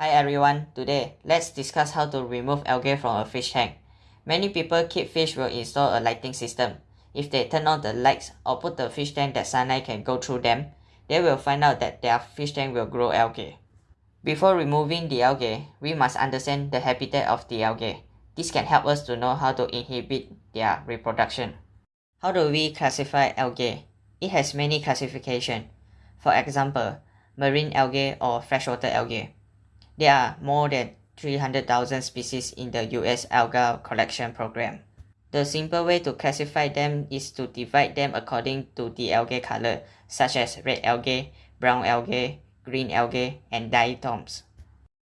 Hi everyone, today let's discuss how to remove algae from a fish tank. Many people keep fish will install a lighting system. If they turn on the lights or put the fish tank that sunlight can go through them, they will find out that their fish tank will grow algae. Before removing the algae, we must understand the habitat of the algae. This can help us to know how to inhibit their reproduction. How do we classify algae? It has many classification. For example, marine algae or freshwater algae. There are more than 300,000 species in the US Alga Collection Program. The simple way to classify them is to divide them according to the algae color, such as red algae, brown algae, green algae, and diatoms.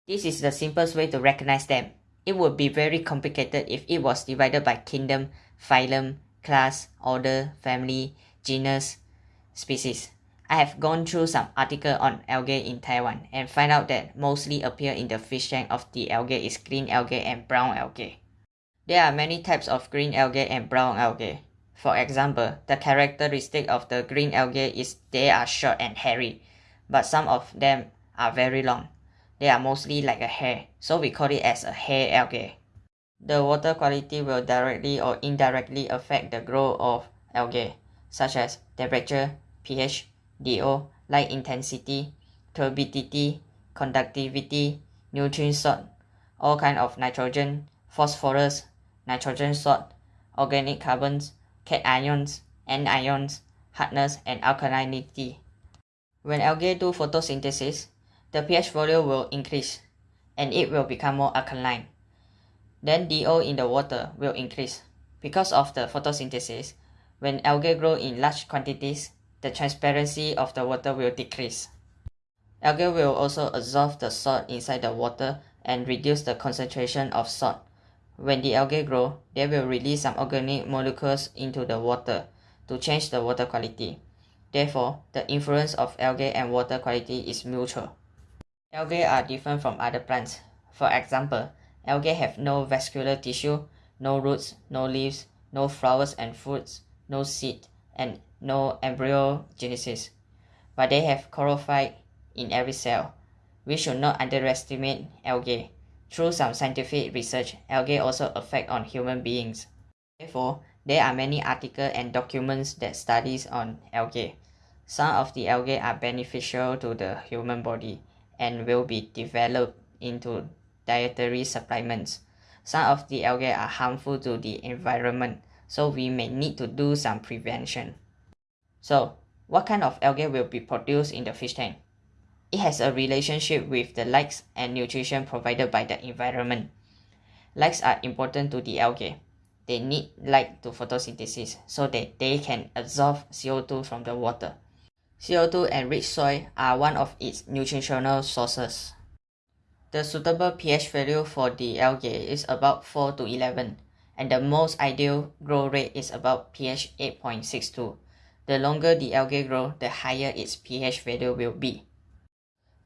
This is the simplest way to recognize them. It would be very complicated if it was divided by kingdom, phylum, class, order, family, genus, species. I have gone through some article on algae in Taiwan and find out that mostly appear in the fish tank of the algae is green algae and brown algae. There are many types of green algae and brown algae. For example, the characteristic of the green algae is they are short and hairy, but some of them are very long. They are mostly like a hair, so we call it as a hair algae. The water quality will directly or indirectly affect the growth of algae, such as temperature, pH, DO, light intensity, turbidity, conductivity, nutrient salt, all kind of nitrogen, phosphorus, nitrogen salt, organic carbons, cations, anions, hardness, and alkalinity. When algae do photosynthesis, the pH value will increase and it will become more alkaline. Then DO in the water will increase. Because of the photosynthesis, when algae grow in large quantities, the transparency of the water will decrease. Algae will also absorb the salt inside the water and reduce the concentration of salt. When the algae grow, they will release some organic molecules into the water to change the water quality. Therefore, the influence of algae and water quality is mutual. Algae are different from other plants. For example, algae have no vascular tissue, no roots, no leaves, no flowers and fruits, no seed, and no embryogenesis, but they have chlorophyll in every cell. We should not underestimate algae. Through some scientific research, algae also affect on human beings. Therefore, there are many articles and documents that studies on algae. Some of the algae are beneficial to the human body and will be developed into dietary supplements. Some of the algae are harmful to the environment, so we may need to do some prevention. So, what kind of algae will be produced in the fish tank? It has a relationship with the lights and nutrition provided by the environment. Lights are important to the algae. They need light to photosynthesis so that they can absorb CO2 from the water. CO2 and rich soil are one of its nutritional sources. The suitable pH value for the algae is about 4 to 11, and the most ideal growth rate is about pH 8.62. The longer the algae grow, the higher its pH value will be.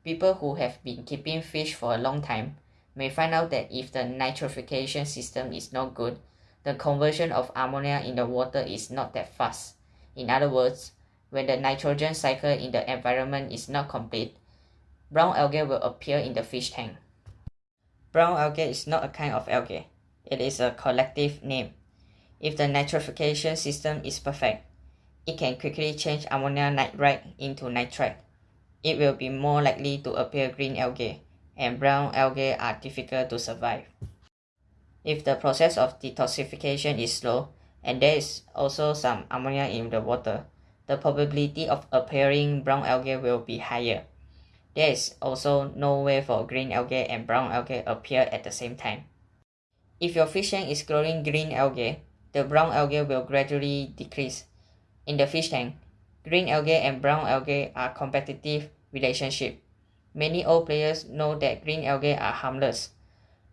People who have been keeping fish for a long time may find out that if the nitrification system is not good, the conversion of ammonia in the water is not that fast. In other words, when the nitrogen cycle in the environment is not complete, brown algae will appear in the fish tank. Brown algae is not a kind of algae. It is a collective name. If the nitrification system is perfect, it can quickly change ammonia nitrite into nitrite. It will be more likely to appear green algae, and brown algae are difficult to survive. If the process of detoxification is slow, and there is also some ammonia in the water, the probability of appearing brown algae will be higher. There is also no way for green algae and brown algae appear at the same time. If your fish tank is growing green algae, the brown algae will gradually decrease in the fish tank, green algae and brown algae are competitive relationship. Many old players know that green algae are harmless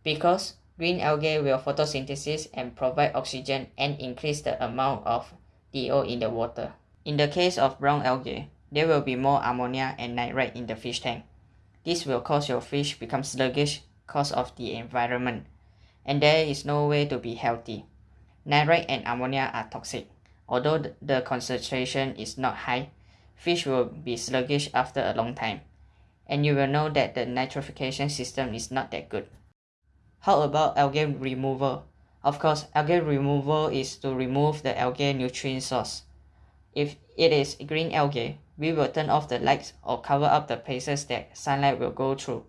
because green algae will photosynthesis and provide oxygen and increase the amount of DO in the water. In the case of brown algae, there will be more ammonia and nitrite in the fish tank. This will cause your fish become sluggish cause of the environment, and there is no way to be healthy. Nitrite and ammonia are toxic. Although the concentration is not high, fish will be sluggish after a long time. and you will know that the nitrification system is not that good. How about algae removal? Of course, algae removal is to remove the algae nutrient source. If it is green algae, we will turn off the lights or cover up the places that sunlight will go through.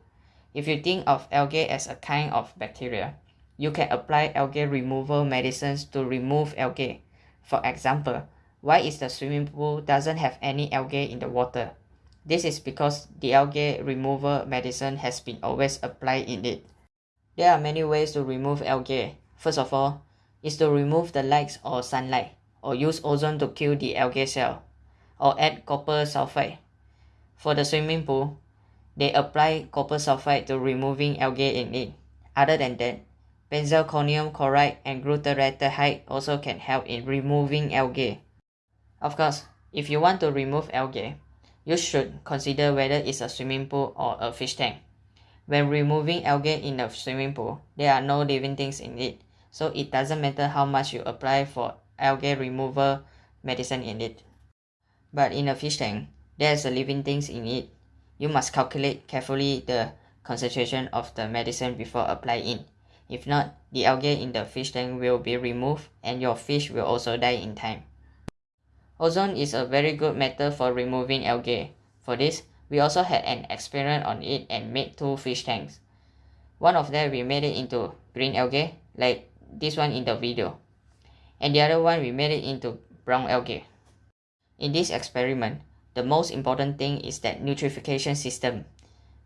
If you think of algae as a kind of bacteria, you can apply algae removal medicines to remove algae. For example, why is the swimming pool doesn't have any algae in the water? This is because the algae removal medicine has been always applied in it. There are many ways to remove algae. First of all, is to remove the lights or sunlight, or use ozone to kill the algae cell, or add copper sulfide. For the swimming pool, they apply copper sulfide to removing algae in it. Other than that, benzalkonium chloride and glutaraldehyde also can help in removing algae. Of course, if you want to remove algae, you should consider whether it's a swimming pool or a fish tank. When removing algae in a swimming pool, there are no living things in it, so it doesn't matter how much you apply for algae removal medicine in it. But in a fish tank, there's a living things in it. You must calculate carefully the concentration of the medicine before applying. If not, the algae in the fish tank will be removed and your fish will also die in time. Ozone is a very good method for removing algae. For this, we also had an experiment on it and made two fish tanks. One of them we made it into green algae, like this one in the video. And the other one we made it into brown algae. In this experiment, the most important thing is that nitrification system.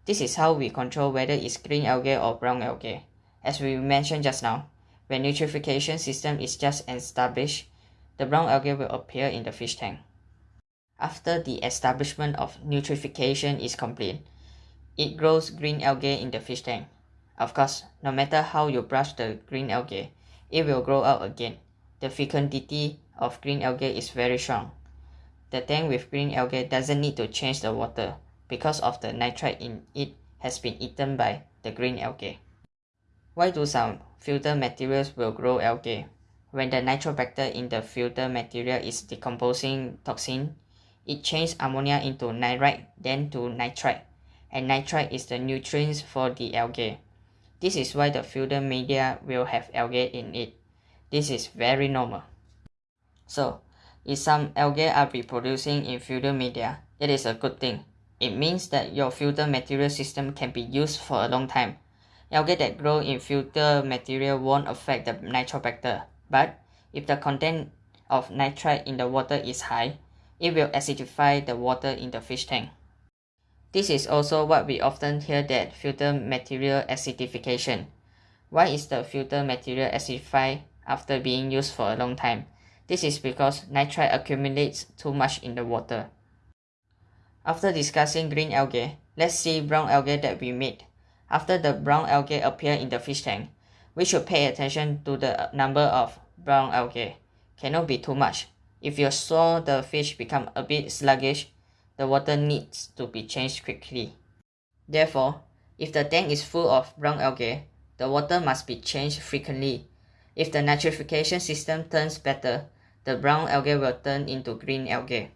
This is how we control whether it's green algae or brown algae. As we mentioned just now, when nitrification system is just established, the brown algae will appear in the fish tank. After the establishment of nitrification is complete, it grows green algae in the fish tank. Of course, no matter how you brush the green algae, it will grow out again. The fecundity of green algae is very strong. The tank with green algae doesn't need to change the water because of the nitrite in it has been eaten by the green algae. Why do some filter materials will grow algae? When the nitrobacter in the filter material is decomposing toxin, it changes ammonia into nitrite, then to nitrite, and nitrite is the nutrients for the algae. This is why the filter media will have algae in it. This is very normal. So, if some algae are reproducing in filter media, it is a good thing. It means that your filter material system can be used for a long time. Algae that grow in filter material won't affect the nitrobacter, but if the content of nitrite in the water is high, it will acidify the water in the fish tank. This is also what we often hear that filter material acidification. Why is the filter material acidified after being used for a long time? This is because nitrite accumulates too much in the water. After discussing green algae, let's see brown algae that we made. After the brown algae appear in the fish tank, we should pay attention to the number of brown algae. Cannot be too much. If you saw the fish become a bit sluggish, the water needs to be changed quickly. Therefore, if the tank is full of brown algae, the water must be changed frequently. If the nitrification system turns better, the brown algae will turn into green algae.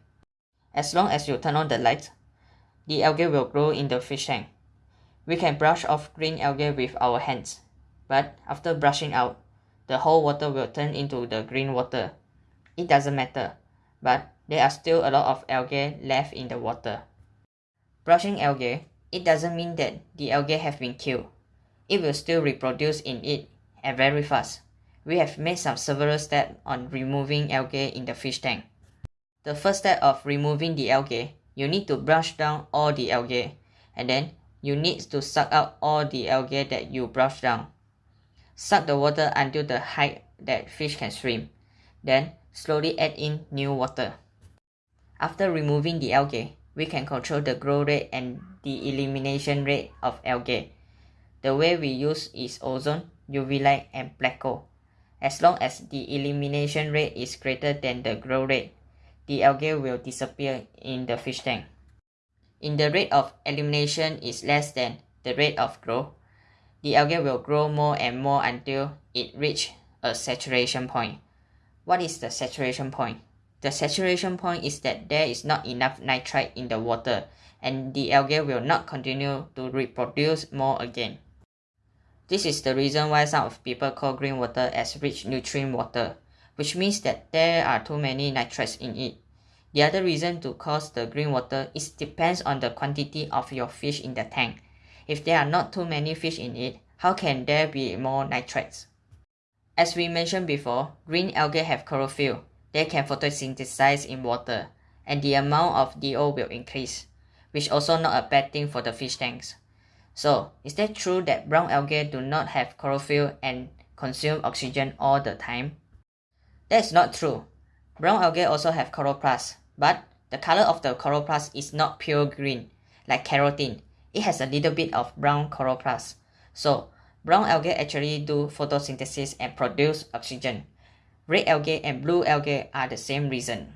As long as you turn on the light, the algae will grow in the fish tank. We can brush off green algae with our hands, but after brushing out, the whole water will turn into the green water. It doesn't matter, but there are still a lot of algae left in the water. Brushing algae, it doesn't mean that the algae have been killed. It will still reproduce in it and very fast. We have made some several steps on removing algae in the fish tank. The first step of removing the algae, you need to brush down all the algae and then you need to suck out all the algae that you brush down. Suck the water until the height that fish can swim. Then slowly add in new water. After removing the algae, we can control the growth rate and the elimination rate of algae. The way we use is ozone, UV light and Pleco. As long as the elimination rate is greater than the growth rate, the algae will disappear in the fish tank. In the rate of elimination is less than the rate of growth, the algae will grow more and more until it reach a saturation point. What is the saturation point? The saturation point is that there is not enough nitrite in the water and the algae will not continue to reproduce more again. This is the reason why some of people call green water as rich nutrient water, which means that there are too many nitrates in it. The other reason to cause the green water is depends on the quantity of your fish in the tank. If there are not too many fish in it, how can there be more nitrates? As we mentioned before, green algae have chlorophyll. They can photosynthesize in water, and the amount of DO will increase, which also not a bad thing for the fish tanks. So, is that true that brown algae do not have chlorophyll and consume oxygen all the time? That is not true. Brown algae also have chloroplast, but the color of the chloroplast is not pure green, like carotene. It has a little bit of brown chloroplast. So, brown algae actually do photosynthesis and produce oxygen. Red algae and blue algae are the same reason.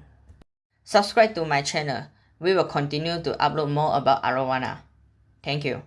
Subscribe to my channel. We will continue to upload more about arowana. Thank you.